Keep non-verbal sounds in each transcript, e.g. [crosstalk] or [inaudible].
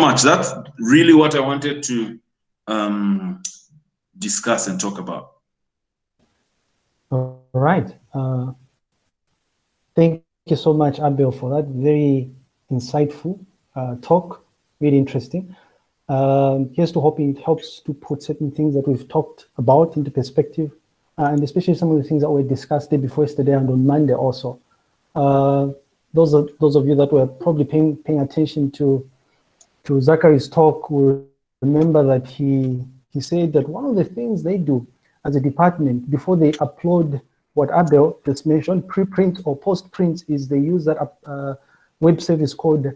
much. That's really what I wanted to um, discuss and talk about. All right. Uh, thank you so much, Abel, for that very insightful uh, talk. Really interesting. Um, here's to hoping it helps to put certain things that we've talked about into perspective, uh, and especially some of the things that we discussed day before yesterday and on Monday also. Uh, those are those of you that were probably paying paying attention to to Zachary's talk we remember that he he said that one of the things they do as a department before they upload what Abel just mentioned, preprint or post-print, is they use that uh, web service called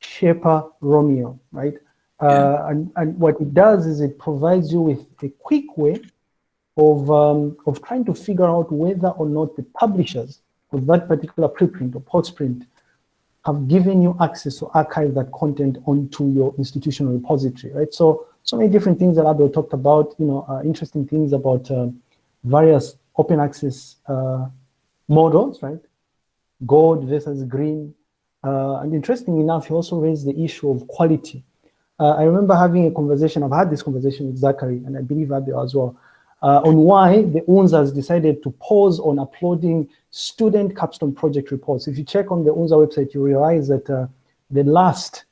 Sherpa Romeo, right? Uh, and, and what it does is it provides you with a quick way of, um, of trying to figure out whether or not the publishers of that particular preprint or postprint have given you access to archive that content onto your institutional repository, right? So, so many different things that Abel talked about, you know, uh, interesting things about uh, various open access uh, models, right? Gold versus green. Uh, and interesting enough, he also raised the issue of quality. Uh, I remember having a conversation, I've had this conversation with Zachary, and I believe Abel as well, uh, on why the UNZA decided to pause on uploading student capstone project reports. If you check on the UNZA website, you realize that uh, the last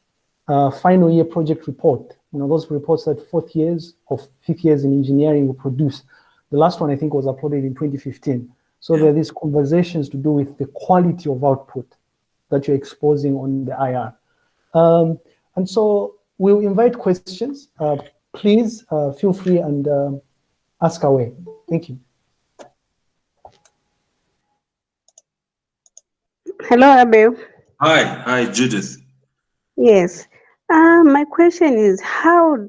uh, final year project report, you know, those reports that fourth years or fifth years in engineering will produce, the last one I think was uploaded in 2015. So there are these conversations to do with the quality of output that you're exposing on the IR. Um, and so we'll invite questions. Uh, please uh, feel free and uh, ask away. Thank you. Hello, Abel. Hi, hi, Judith. Yes. Uh, my question is how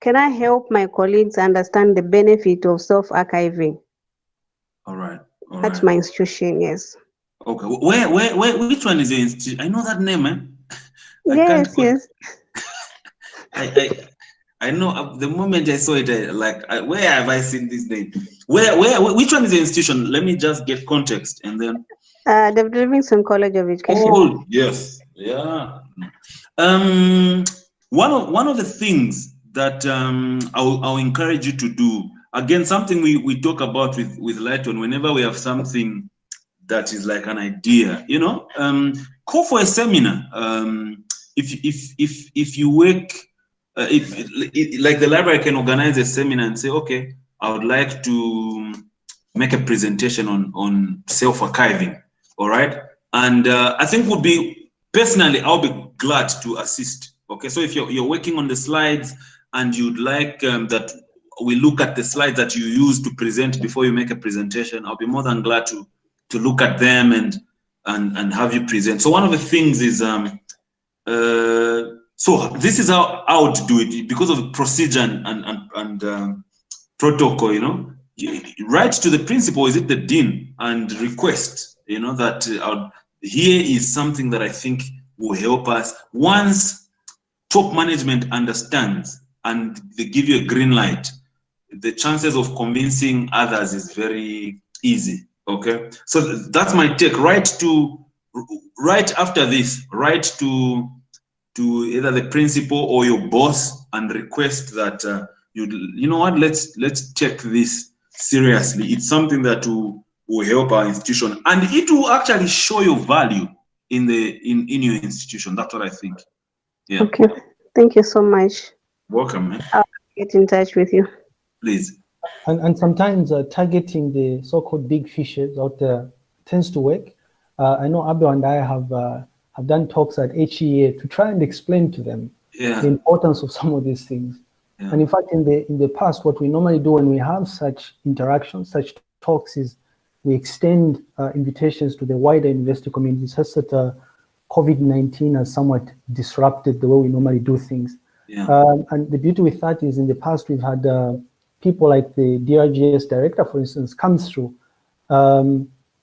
can I help my colleagues understand the benefit of self-archiving? All right. All At right. my institution, yes. Okay. Where, where, where, which one is the institute? I know that name, man. [laughs] I yes, yes. [laughs] I, I, know uh, the moment I saw it, I, like, I, where have I seen this name? Where, where, wh- which one is the institution? Let me just get context and then. Uh, the Livingstone College of Education. Oh, yes. Yeah. Um, one of, one of the things that um, I'll, I'll encourage you to do, again, something we, we talk about with, with Lighton, whenever we have something that is like an idea, you know, um, call for a seminar. Um, if, if, if, if you work, uh, if like the library can organize a seminar and say, okay, I would like to make a presentation on, on self-archiving, all right? And uh, I think would be, personally, I'll be glad to assist, okay? So if you're, you're working on the slides and you'd like um, that we look at the slides that you use to present before you make a presentation, I'll be more than glad to, to look at them and, and, and have you present. So one of the things is, um, uh, so this is how I would do it because of the procedure and, and, and, um, protocol, you know, You- write to the principal, is it the dean, and request, you know, that uh, here is something that I think will help us. Once top management understands and they give you a green light, the chances of convincing others is very easy. Okay, so that's my take. Right to right after this, right to to either the principal or your boss and request that uh, you you know what let's let's take this seriously. It's something that will will help our institution and it will actually show your value in the in in your institution. That's what I think. Yeah, Okay. Thank you so much. welcome, man. Get in touch with you. Please. And, and sometimes uh, targeting the so-called big fishes out there tends to work. Uh, I know Abel and I have have done talks at HEA to try and explain to them Yeah. the importance of some of these things. Yeah. And in fact, in the in the past, what we normally do when we have such interactions, such talks, is we extend uh, invitations to the wider university community, such that uh, COVID-19 has somewhat disrupted the way we normally do things. Yeah. Um, and the beauty with that is in the past, we've had uh, people like the DRGS director, for instance, come through. Um,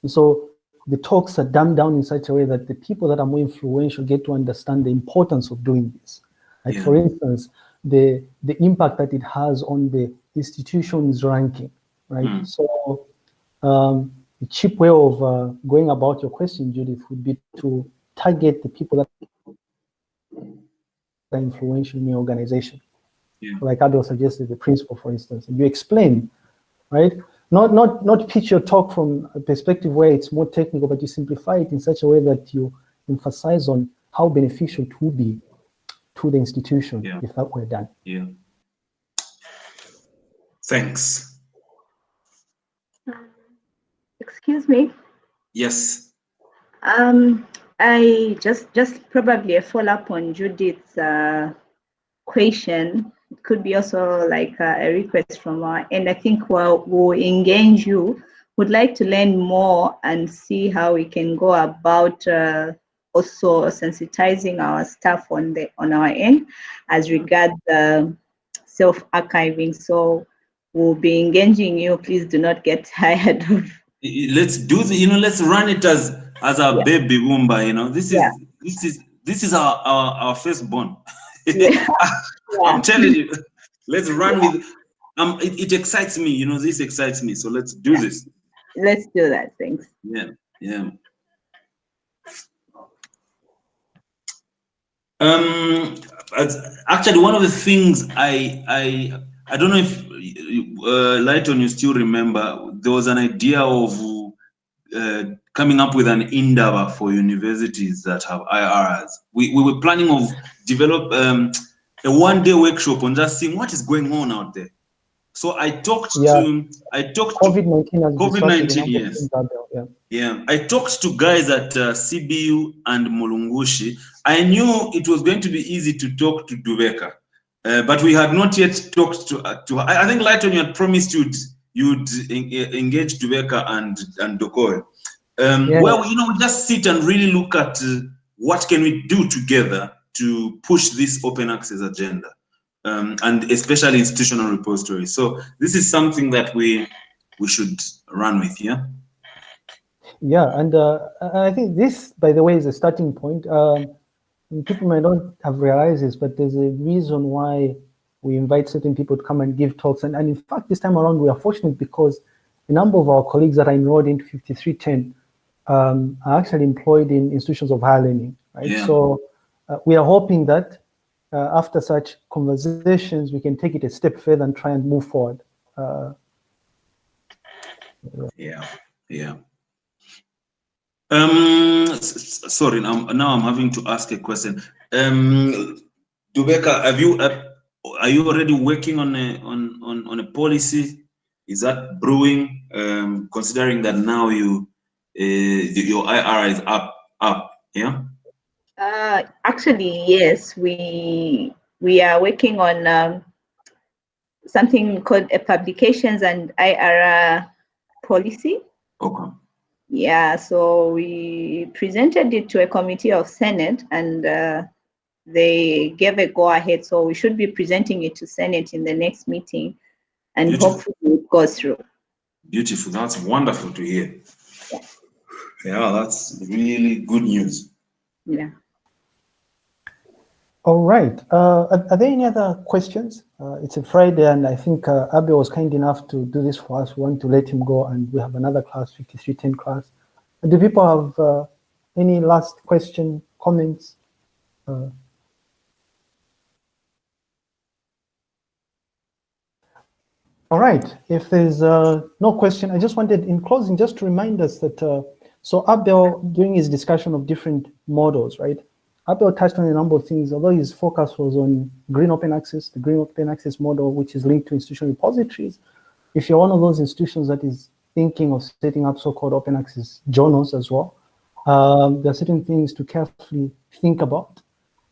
so the talks are dumbed down in such a way that the people that are more influential get to understand the importance of doing this. Like Yeah. for instance, the, the impact that it has on the institution's ranking, right? Mm. So um, the cheap way of uh, going about your question, Judith, would be to target the people that are influential in your organization. Yeah. Like Abel suggested, the principal, for instance, and you explain, right? Not not not pitch your talk from a perspective where it's more technical, but you simplify it in such a way that you emphasize on how beneficial it will be to the institution Yeah. if that were done. Yeah. Thanks. Excuse me. Yes. Um, I just just probably a follow up on Judith's uh, question. It could be also like a, a request from our end. I think we'll, we'll engage you. Would like to learn more and see how we can go about uh, also sensitizing our staff on the on our end as regards the self archiving. So we'll be engaging you. Please do not get [laughs] tired of Let's do the, you know, let's run it as as our Yeah. baby Woomba, you know. This is Yeah. this is this is our our, our firstborn. Yeah. [laughs] I'm telling you, [laughs] let's run with um it, it excites me, you know, this excites me. So let's do this. Let's do that. Thanks. Yeah, yeah. Um, actually, one of the things I I I don't know if uh, Lighton you still remember there was an idea of uh, coming up with an endeavor for universities that have IRs. We we were planning of develop um, a one day workshop on just seeing what is going on out there. So I talked Yeah. to I talked to COVID nineteen has COVID-19, disrupted a number of yes. things out there, Yeah. yeah, I talked to guys at uh, CBU and Mulungushi. I knew it was going to be easy to talk to Dubeka, uh, but we had not yet talked to. Uh, to I, I think Lighton, you had promised you'd you'd en- engage Dubeka and and Dokoe. Um, Yeah. Well, you know, just sit and really look at uh, what can we do together to push this open access agenda, um, and especially institutional repositories. So this is something that we we should run with. Yeah. Yeah, and uh, I think this, by the way, is a starting point. Um, people might not have realized this, but there's a reason why we invite certain people to come and give talks. And, and in fact, this time around, we are fortunate because a number of our colleagues that are enrolled into 5310 um, are actually employed in institutions of higher learning, right? Yeah. So uh, we are hoping that uh, after such conversations, we can take it a step further and try and move forward. Uh, Yeah, yeah. Um, sorry, now, now I'm having to ask a question. Um, Dubeka, have you, uh, are you already working on a, on, on, on a policy? Is that brewing, um, considering that now you, uh, your IR is up, up, yeah? Uh, actually, yes, we we are working on um, something called a publications and IRR policy. Okay, Yeah, so we presented it to a committee of Senate and uh, they gave a go ahead. So we should be presenting it to Senate in the next meeting and Beautiful. hopefully it goes through. beautiful, that's wonderful to hear. Yeah, Yeah, that's really good news. Yeah. All right. Uh, are, are there any other questions? Uh, it's a Friday, and I think uh, Abe was kind enough to do this for us. We want to let him go, and we have another class, 5310 class. Do people have uh, any last question, comments? Uh, all right. If there's uh, no question, I just wanted, in closing, just to remind us that uh, so Abel, during his discussion of different models, right? Abel touched on a number of things, although his focus was on green open access, the green open access model, which is linked to institutional repositories. If you're one of those institutions that is thinking of setting up so-called open access journals as well, um, there are certain things to carefully think about.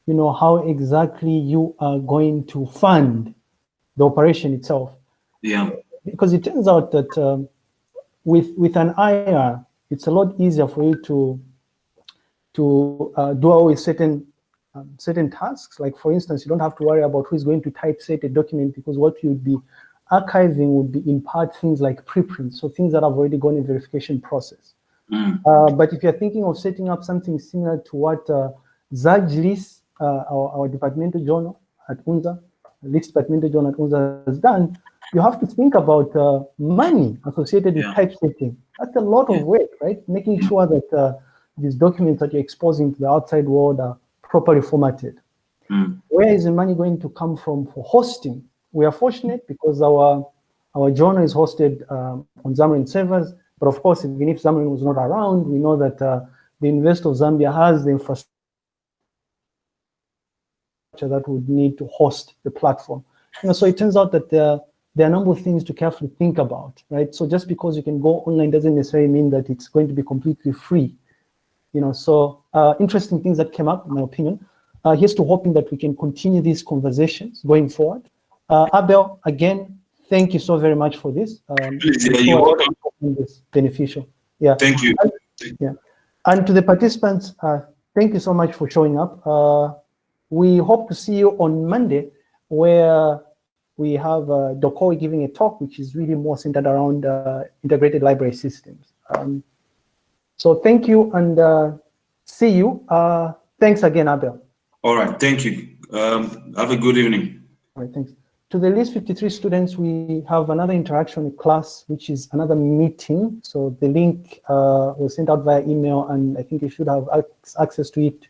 You know, how exactly you are going to fund the operation itself Yeah, because it turns out that um, with with an IR, it's a lot easier for you to to uh, do away with certain um, certain tasks. Like for instance, you don't have to worry about who is going to typeset a document because what you'd be archiving would be in part things like preprints, so things that have already gone in verification process. Mm, Uh, but if you're thinking of setting up something similar to what uh, Zajlis, uh, our, our departmental journal at UNZA, Leaks departmental journal at UNZA has done, you have to think about uh, money associated with typesetting. That's a lot of work, right? Making sure that uh, these documents that you're exposing to the outside world are properly formatted. Mm. Where is the money going to come from for hosting? We are fortunate because our our journal is hosted um, on ZAMREN servers, but of course, even if ZAMREN was not around, we know that uh, the University of Zambia has the infrastructure that would need to host the platform. You know, so it turns out that there, there are a number of things to carefully think about, right? So just because you can go online doesn't necessarily mean that it's going to be completely free. You know, so uh, interesting things that came up, in my opinion. Uh, here's to hoping that we can continue these conversations going forward. Uh, Abel, again, thank you so very much for this. Um, Please, yeah, you're welcome. This beneficial. Yeah. Thank you. Yeah. And to the participants, uh, thank you so much for showing up. Uh, we hope to see you on Monday, where we have uh, Dokoi giving a talk, which is really more centered around uh, integrated library systems. Um, so thank you and uh, see you. Uh, thanks again, Abel. All right. Thank you. Um, have a good evening. All right, thanks. To the list 53 students, we have another interaction class, which is another meeting. So the link uh, was sent out via email, and I think you should have access to it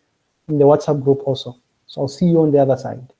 in the WhatsApp group also. So I'll see you on the other side.